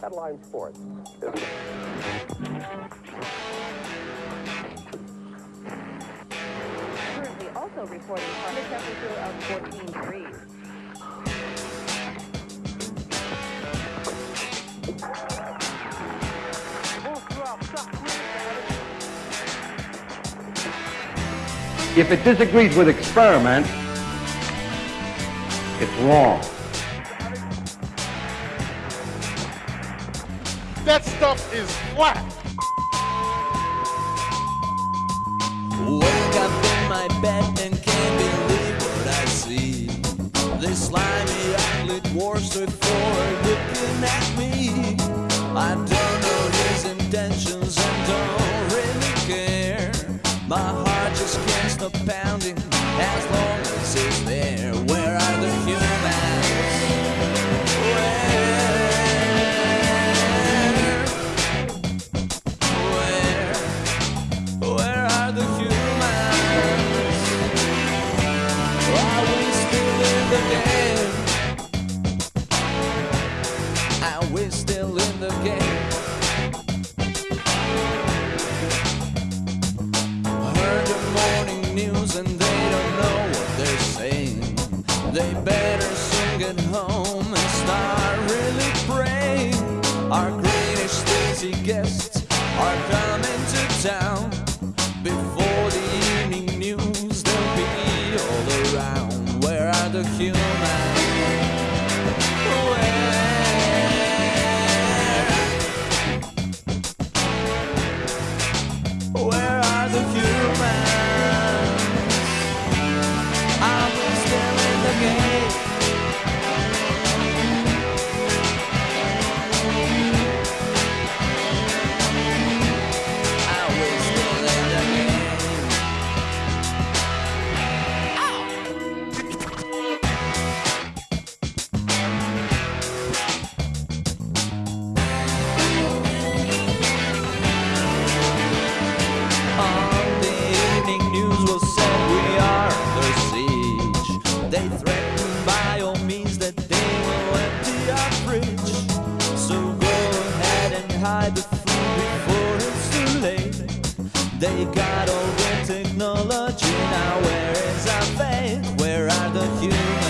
Headline Sports. Currently also reporting from a temperature of 14 degrees. If it disagrees with experiment, it's wrong. That stuff is flat. Wake up in my bed and can't believe what I see. This slimy ugly dwarf's before looking at me. I don't know his intentions and don't really care. My heart just can't stop pounding as long as he's there. Where are the humans? Are still in the game? Heard the morning news and they don't know what they're saying. They better soon get home and start really praying. Our greenish lazy guests are coming to town. Where? hide the food before it's too late. They got all the technology now. Where is our faith? Where are the humans?